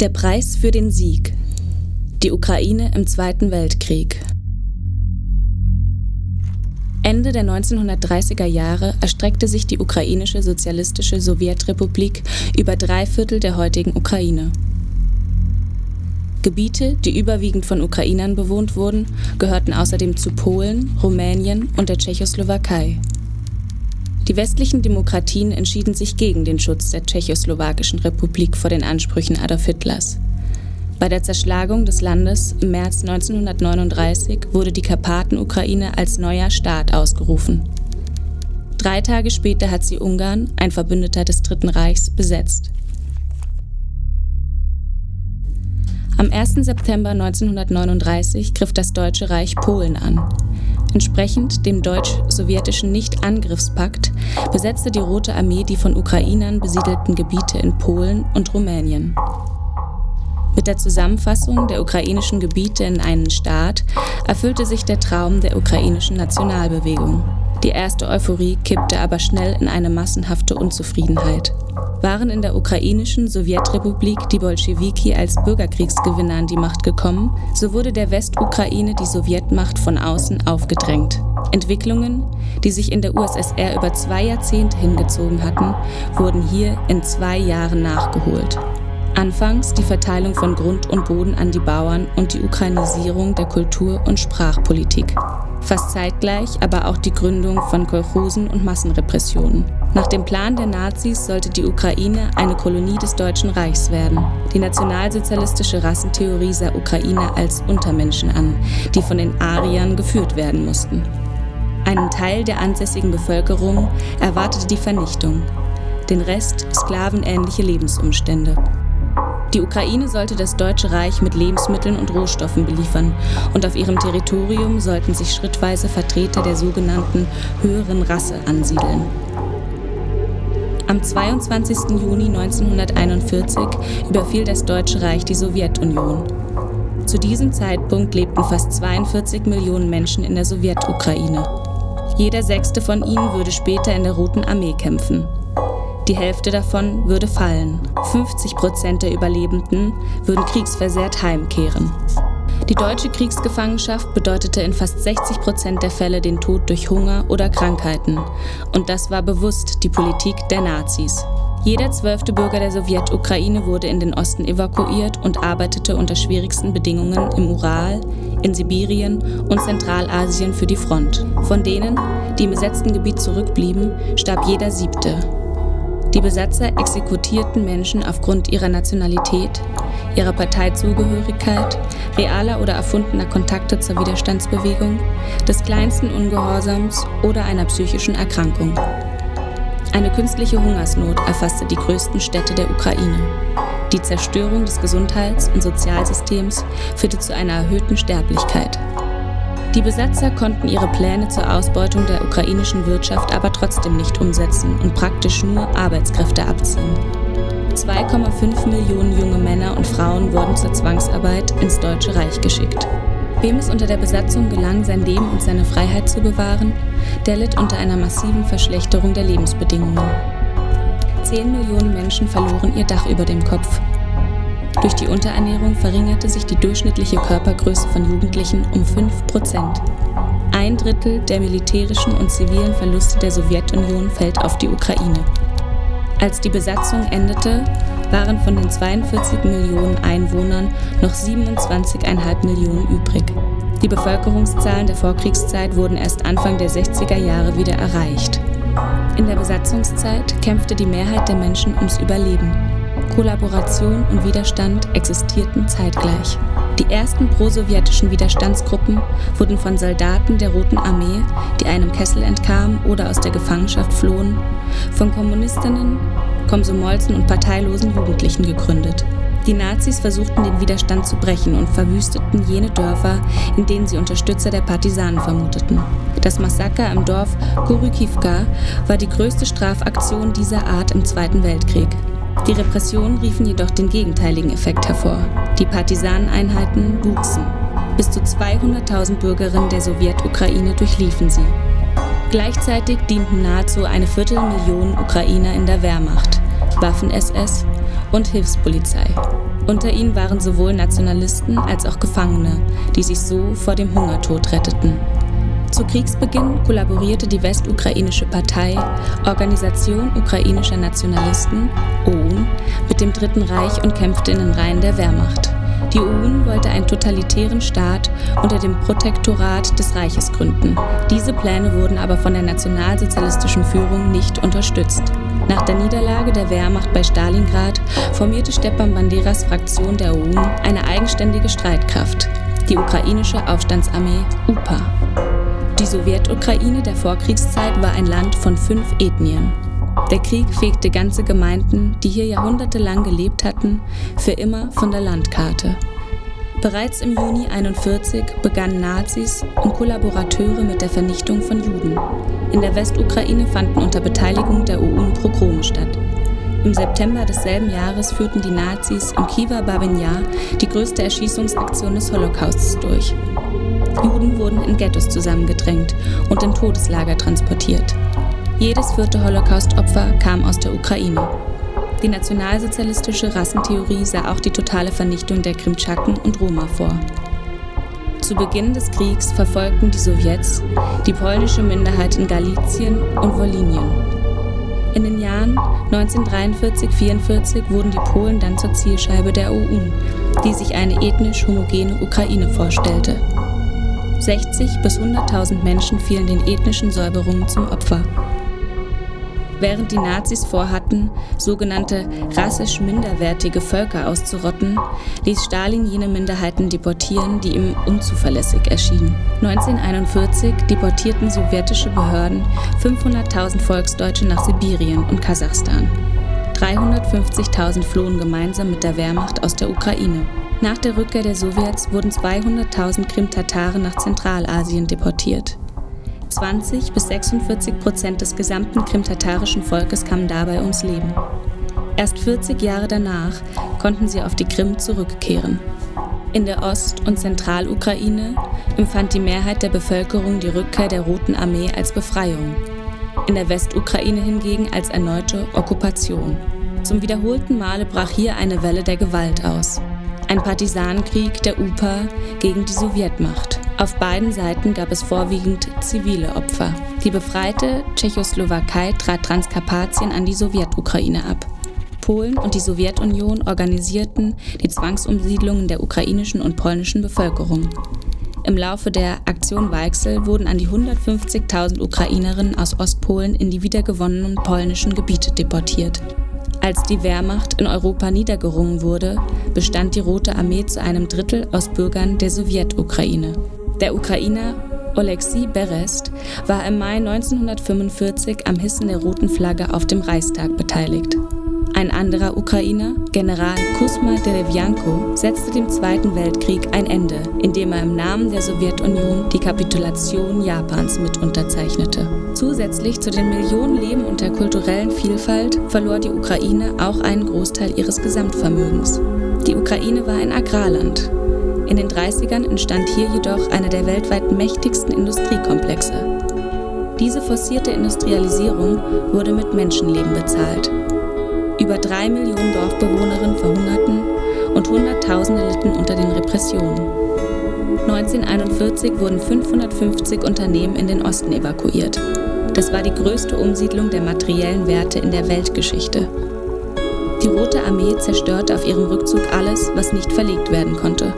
Der Preis für den Sieg. Die Ukraine im Zweiten Weltkrieg. Ende der 1930er Jahre erstreckte sich die ukrainische sozialistische Sowjetrepublik über drei Viertel der heutigen Ukraine. Gebiete, die überwiegend von Ukrainern bewohnt wurden, gehörten außerdem zu Polen, Rumänien und der Tschechoslowakei. Die westlichen Demokratien entschieden sich gegen den Schutz der tschechoslowakischen Republik vor den Ansprüchen Adolf Hitlers. Bei der Zerschlagung des Landes im März 1939 wurde die Karpaten-Ukraine als neuer Staat ausgerufen. Drei Tage später hat sie Ungarn, ein Verbündeter des Dritten Reichs, besetzt. Am 1. September 1939 griff das Deutsche Reich Polen an. Entsprechend dem deutsch-sowjetischen Nicht-Angriffspakt besetzte die Rote Armee die von Ukrainern besiedelten Gebiete in Polen und Rumänien. Mit der Zusammenfassung der ukrainischen Gebiete in einen Staat erfüllte sich der Traum der ukrainischen Nationalbewegung. Die erste Euphorie kippte aber schnell in eine massenhafte Unzufriedenheit. Waren in der ukrainischen Sowjetrepublik die Bolschewiki als Bürgerkriegsgewinner an die Macht gekommen, so wurde der Westukraine die Sowjetmacht von außen aufgedrängt. Entwicklungen, die sich in der USSR über zwei Jahrzehnte hingezogen hatten, wurden hier in zwei Jahren nachgeholt. Anfangs die Verteilung von Grund und Boden an die Bauern und die Ukrainisierung der Kultur- und Sprachpolitik. Fast zeitgleich aber auch die Gründung von Kolchosen und Massenrepressionen. Nach dem Plan der Nazis sollte die Ukraine eine Kolonie des Deutschen Reichs werden. Die nationalsozialistische Rassentheorie sah Ukrainer als Untermenschen an, die von den Ariern geführt werden mussten. Einen Teil der ansässigen Bevölkerung erwartete die Vernichtung, den Rest sklavenähnliche Lebensumstände. Die Ukraine sollte das Deutsche Reich mit Lebensmitteln und Rohstoffen beliefern und auf ihrem Territorium sollten sich schrittweise Vertreter der sogenannten höheren Rasse ansiedeln. Am 22. Juni 1941 überfiel das Deutsche Reich die Sowjetunion. Zu diesem Zeitpunkt lebten fast 42 Millionen Menschen in der Sowjetukraine. Jeder sechste von ihnen würde später in der Roten Armee kämpfen. Die Hälfte davon würde fallen. 50 Prozent der Überlebenden würden kriegsversehrt heimkehren. Die deutsche Kriegsgefangenschaft bedeutete in fast 60 Prozent der Fälle den Tod durch Hunger oder Krankheiten. Und das war bewusst die Politik der Nazis. Jeder zwölfte Bürger der Sowjetukraine wurde in den Osten evakuiert und arbeitete unter schwierigsten Bedingungen im Ural, in Sibirien und Zentralasien für die Front. Von denen, die im besetzten Gebiet zurückblieben, starb jeder siebte. Die Besatzer exekutierten Menschen aufgrund ihrer Nationalität, ihrer Parteizugehörigkeit, realer oder erfundener Kontakte zur Widerstandsbewegung, des kleinsten Ungehorsams oder einer psychischen Erkrankung. Eine künstliche Hungersnot erfasste die größten Städte der Ukraine. Die Zerstörung des Gesundheits- und Sozialsystems führte zu einer erhöhten Sterblichkeit. Die Besatzer konnten ihre Pläne zur Ausbeutung der ukrainischen Wirtschaft aber trotzdem nicht umsetzen und praktisch nur Arbeitskräfte abziehen. 2,5 Millionen junge Männer und Frauen wurden zur Zwangsarbeit ins Deutsche Reich geschickt. Wem es unter der Besatzung gelang, sein Leben und seine Freiheit zu bewahren, der litt unter einer massiven Verschlechterung der Lebensbedingungen. 10 Millionen Menschen verloren ihr Dach über dem Kopf durch die Unterernährung verringerte sich die durchschnittliche Körpergröße von Jugendlichen um 5 Prozent. Ein Drittel der militärischen und zivilen Verluste der Sowjetunion fällt auf die Ukraine. Als die Besatzung endete, waren von den 42 Millionen Einwohnern noch 27,5 Millionen übrig. Die Bevölkerungszahlen der Vorkriegszeit wurden erst Anfang der 60er Jahre wieder erreicht. In der Besatzungszeit kämpfte die Mehrheit der Menschen ums Überleben. Kollaboration und Widerstand existierten zeitgleich. Die ersten prosowjetischen Widerstandsgruppen wurden von Soldaten der Roten Armee, die einem Kessel entkamen oder aus der Gefangenschaft flohen, von Kommunistinnen, Komsomolzen und parteilosen Jugendlichen gegründet. Die Nazis versuchten den Widerstand zu brechen und verwüsteten jene Dörfer, in denen sie Unterstützer der Partisanen vermuteten. Das Massaker im Dorf Gorykivka war die größte Strafaktion dieser Art im Zweiten Weltkrieg. Die Repressionen riefen jedoch den gegenteiligen Effekt hervor. Die Partisaneneinheiten wuchsen. Bis zu 200.000 Bürgerinnen der Sowjetukraine durchliefen sie. Gleichzeitig dienten nahezu eine Viertelmillion Ukrainer in der Wehrmacht, Waffen-SS und Hilfspolizei. Unter ihnen waren sowohl Nationalisten als auch Gefangene, die sich so vor dem Hungertod retteten. Zu Kriegsbeginn kollaborierte die westukrainische Partei Organisation ukrainischer Nationalisten OUN mit dem Dritten Reich und kämpfte in den Reihen der Wehrmacht. Die OUN wollte einen totalitären Staat unter dem Protektorat des Reiches gründen. Diese Pläne wurden aber von der nationalsozialistischen Führung nicht unterstützt. Nach der Niederlage der Wehrmacht bei Stalingrad formierte Stepan Banderas Fraktion der OUN eine eigenständige Streitkraft, die ukrainische Aufstandsarmee UPA. Die Sowjetukraine der Vorkriegszeit war ein Land von fünf Ethnien. Der Krieg fegte ganze Gemeinden, die hier jahrhundertelang gelebt hatten, für immer von der Landkarte. Bereits im Juni 1941 begannen Nazis und Kollaborateure mit der Vernichtung von Juden. In der Westukraine fanden unter Beteiligung der UN Progrome statt. Im September desselben Jahres führten die Nazis im Kiewer Babinjar die größte Erschießungsaktion des Holocausts durch. Juden wurden in Ghettos zusammengedrängt und in Todeslager transportiert. Jedes vierte Holocaust-Opfer kam aus der Ukraine. Die nationalsozialistische Rassentheorie sah auch die totale Vernichtung der Krimtschaken und Roma vor. Zu Beginn des Kriegs verfolgten die Sowjets die polnische Minderheit in Galizien und Wolinien. In den Jahren 1943-44 wurden die Polen dann zur Zielscheibe der UN, die sich eine ethnisch homogene Ukraine vorstellte. 60 bis 100.000 Menschen fielen den ethnischen Säuberungen zum Opfer. Während die Nazis vorhatten, sogenannte rassisch minderwertige Völker auszurotten, ließ Stalin jene Minderheiten deportieren, die ihm unzuverlässig erschienen. 1941 deportierten sowjetische Behörden 500.000 Volksdeutsche nach Sibirien und Kasachstan. 350.000 flohen gemeinsam mit der Wehrmacht aus der Ukraine. Nach der Rückkehr der Sowjets wurden 200.000 Krim-Tataren nach Zentralasien deportiert. 20 bis 46 Prozent des gesamten krimtatarischen Volkes kamen dabei ums Leben. Erst 40 Jahre danach konnten sie auf die Krim zurückkehren. In der Ost- und Zentralukraine empfand die Mehrheit der Bevölkerung die Rückkehr der Roten Armee als Befreiung, in der Westukraine hingegen als erneute Okkupation. Zum wiederholten Male brach hier eine Welle der Gewalt aus. Ein Partisanenkrieg der UPA gegen die Sowjetmacht. Auf beiden Seiten gab es vorwiegend zivile Opfer. Die befreite Tschechoslowakei trat Transkarpatien an die Sowjetukraine ab. Polen und die Sowjetunion organisierten die Zwangsumsiedlungen der ukrainischen und polnischen Bevölkerung. Im Laufe der Aktion Weichsel wurden an die 150.000 Ukrainerinnen aus Ostpolen in die wiedergewonnenen polnischen Gebiete deportiert. Als die Wehrmacht in Europa niedergerungen wurde, bestand die Rote Armee zu einem Drittel aus Bürgern der Sowjetukraine. Der Ukrainer Oleksiy Berest war im Mai 1945 am Hissen der roten Flagge auf dem Reichstag beteiligt. Ein anderer Ukrainer, General Kusma Derevyanko, setzte dem Zweiten Weltkrieg ein Ende, indem er im Namen der Sowjetunion die Kapitulation Japans mit unterzeichnete. Zusätzlich zu den Millionen Leben und der kulturellen Vielfalt verlor die Ukraine auch einen Großteil ihres Gesamtvermögens. Die Ukraine war ein Agrarland. In den 30ern entstand hier jedoch einer der weltweit mächtigsten Industriekomplexe. Diese forcierte Industrialisierung wurde mit Menschenleben bezahlt. Über drei Millionen Dorfbewohnerinnen verhungerten und Hunderttausende litten unter den Repressionen. 1941 wurden 550 Unternehmen in den Osten evakuiert. Das war die größte Umsiedlung der materiellen Werte in der Weltgeschichte. Die Rote Armee zerstörte auf ihrem Rückzug alles, was nicht verlegt werden konnte.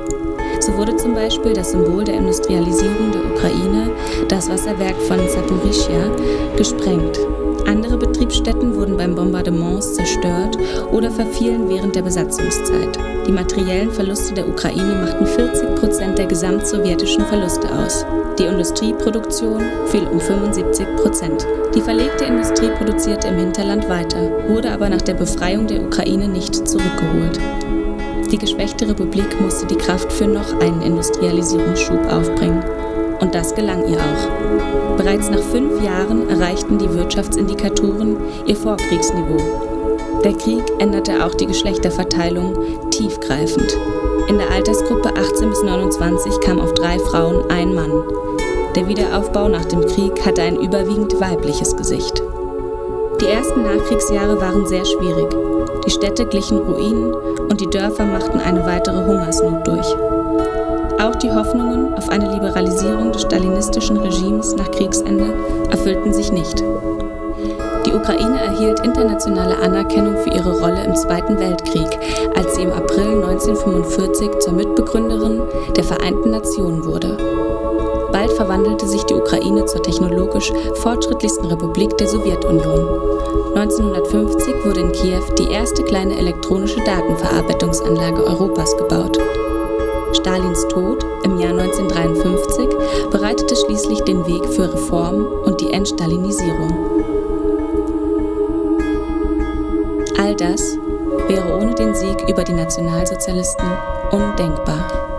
So wurde zum Beispiel das Symbol der Industrialisierung der Ukraine, das Wasserwerk von Saporischia, gesprengt. Andere Betriebsstätten wurden beim Bombardements zerstört oder verfielen während der Besatzungszeit. Die materiellen Verluste der Ukraine machten 40 Prozent der gesamtsowjetischen Verluste aus. Die Industrieproduktion fiel um 75 Prozent. Die verlegte Industrie produzierte im Hinterland weiter, wurde aber nach der Befreiung der Ukraine nicht zurückgeholt. Die geschwächte Republik musste die Kraft für noch einen Industrialisierungsschub aufbringen. Und das gelang ihr auch. Bereits nach fünf Jahren erreichten die Wirtschaftsindikatoren ihr Vorkriegsniveau. Der Krieg änderte auch die Geschlechterverteilung tiefgreifend. In der Altersgruppe 18 bis 29 kam auf drei Frauen ein Mann. Der Wiederaufbau nach dem Krieg hatte ein überwiegend weibliches Gesicht. Die ersten Nachkriegsjahre waren sehr schwierig. Die Städte glichen Ruinen und die Dörfer machten eine weitere Hungersnot durch. Auch die Hoffnungen auf eine Liberalisierung des stalinistischen Regimes nach Kriegsende erfüllten sich nicht. Die Ukraine erhielt internationale Anerkennung für ihre Rolle im Zweiten Weltkrieg, als sie im April 1945 zur Mitbegründerin der Vereinten Nationen wurde. Bald verwandelte sich die Ukraine zur technologisch fortschrittlichsten Republik der Sowjetunion. 1950 wurde in Kiew die erste kleine elektronische Datenverarbeitungsanlage Europas gebaut. Stalins Tod im Jahr 1953 bereitete schließlich den Weg für Reform und die Entstalinisierung. All das wäre ohne den Sieg über die Nationalsozialisten undenkbar.